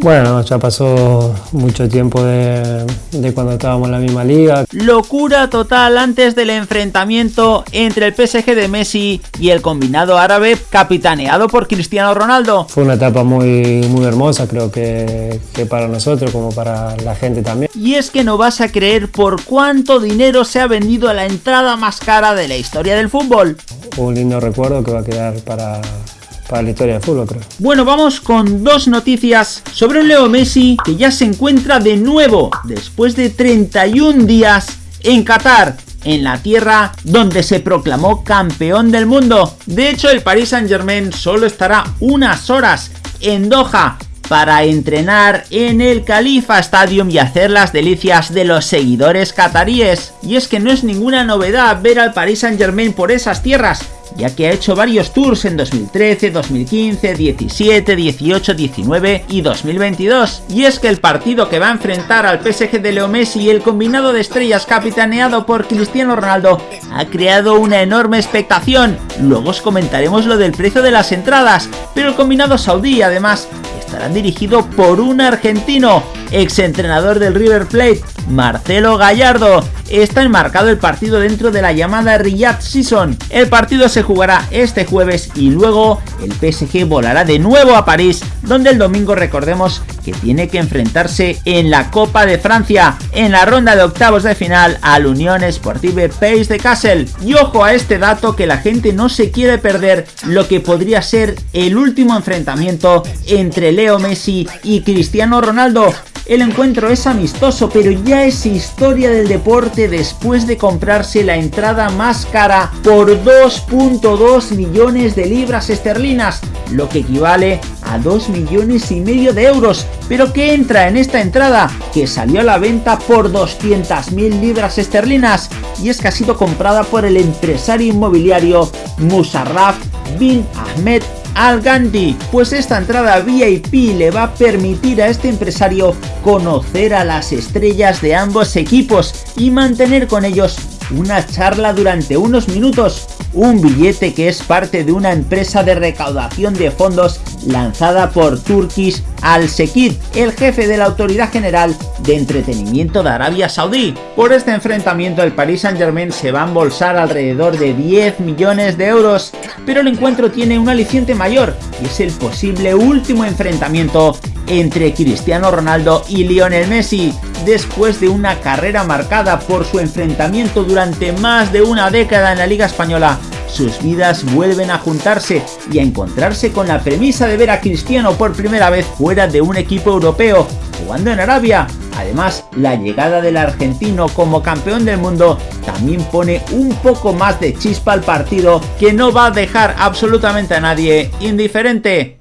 Bueno, ya pasó mucho tiempo de, de, cuando estábamos en la misma liga. Locura total antes del enfrentamiento entre el PSG de Messi y el combinado árabe capitaneado por Cristiano Ronaldo. Fue una etapa muy, muy hermosa, creo que, que para nosotros como para la gente también. Y es que no vas a creer por cuánto dinero se ha vendido la entrada más cara de la historia del fútbol. Un lindo recuerdo que va a quedar para, para la historia del fútbol, creo. Bueno, vamos con dos noticias sobre un Leo Messi que ya se encuentra de nuevo después de 31 días en Qatar, en la tierra donde se proclamó campeón del mundo. De hecho, el Paris Saint Germain solo estará unas horas en Doha para entrenar en el Khalifa Stadium y hacer las delicias de los seguidores cataríes. Y es que no es ninguna novedad ver al Paris Saint Germain por esas tierras, ya que ha hecho varios tours en 2013, 2015, 17, 18, 19 y 2022. Y es que el partido que va a enfrentar al PSG de Leo Messi y el combinado de estrellas capitaneado por Cristiano Ronaldo ha creado una enorme expectación. Luego os comentaremos lo del precio de las entradas, pero el combinado saudí además estará dirigido por un argentino, ex entrenador del River Plate, Marcelo Gallardo. Está enmarcado el partido dentro de la llamada Riyadh Season. El partido se jugará este jueves y luego el PSG volará de nuevo a París, donde el domingo recordemos que tiene que enfrentarse en la Copa de Francia, en la ronda de octavos de final al Unión Sportive Pays de Kassel. Y ojo a este dato que la gente no se quiere perder lo que podría ser el último enfrentamiento entre Leo Messi y Cristiano Ronaldo. El encuentro es amistoso, pero ya es historia del deporte después de comprarse la entrada más cara por 2.2 millones de libras esterlinas, lo que equivale a 2 millones y medio de euros. Pero ¿qué entra en esta entrada? Que salió a la venta por 200.000 libras esterlinas y es que ha sido comprada por el empresario inmobiliario Musarraf bin Ahmed al Gandhi, pues esta entrada VIP le va a permitir a este empresario conocer a las estrellas de ambos equipos y mantener con ellos una charla durante unos minutos, un billete que es parte de una empresa de recaudación de fondos lanzada por Turkish Al Sekid, el jefe de la Autoridad General de Entretenimiento de Arabia Saudí. Por este enfrentamiento el Paris Saint Germain se va a embolsar alrededor de 10 millones de euros, pero el encuentro tiene un aliciente mayor y es el posible último enfrentamiento entre Cristiano Ronaldo y Lionel Messi, después de una carrera marcada por su enfrentamiento durante más de una década en la Liga Española sus vidas vuelven a juntarse y a encontrarse con la premisa de ver a Cristiano por primera vez fuera de un equipo europeo, jugando en Arabia. Además, la llegada del argentino como campeón del mundo también pone un poco más de chispa al partido que no va a dejar absolutamente a nadie indiferente.